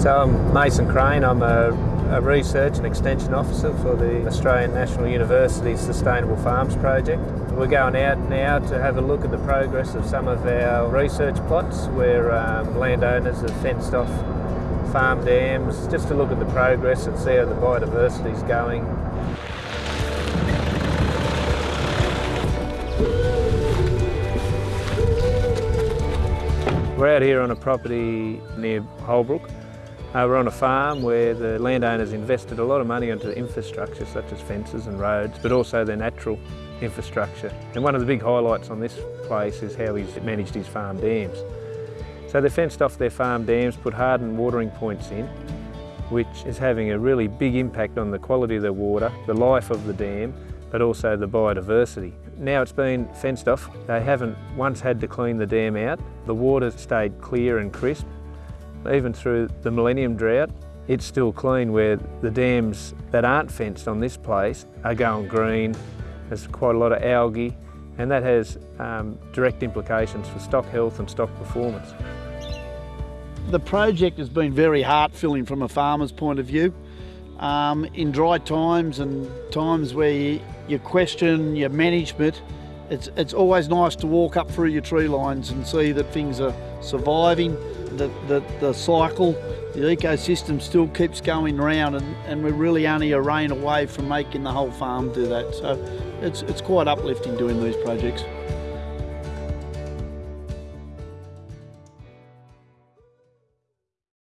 So I'm Mason Crane, I'm a, a research and extension officer for the Australian National University Sustainable Farms Project. We're going out now to have a look at the progress of some of our research plots where um, landowners have fenced off farm dams, just to look at the progress and see how the biodiversity is going. We're out here on a property near Holbrook. Uh, we're on a farm where the landowners invested a lot of money into infrastructure such as fences and roads, but also their natural infrastructure. And one of the big highlights on this place is how he's managed his farm dams. So they fenced off their farm dams, put hardened watering points in, which is having a really big impact on the quality of the water, the life of the dam, but also the biodiversity. Now it's been fenced off, they haven't once had to clean the dam out. The water stayed clear and crisp. Even through the millennium drought, it's still clean where the dams that aren't fenced on this place are going green. There's quite a lot of algae and that has um, direct implications for stock health and stock performance. The project has been very heart-filling from a farmer's point of view. Um, in dry times and times where you, you question your management, it's, it's always nice to walk up through your tree lines and see that things are surviving, that the, the cycle, the ecosystem still keeps going round and, and we're really only a rain away from making the whole farm do that. So it's, it's quite uplifting doing these projects.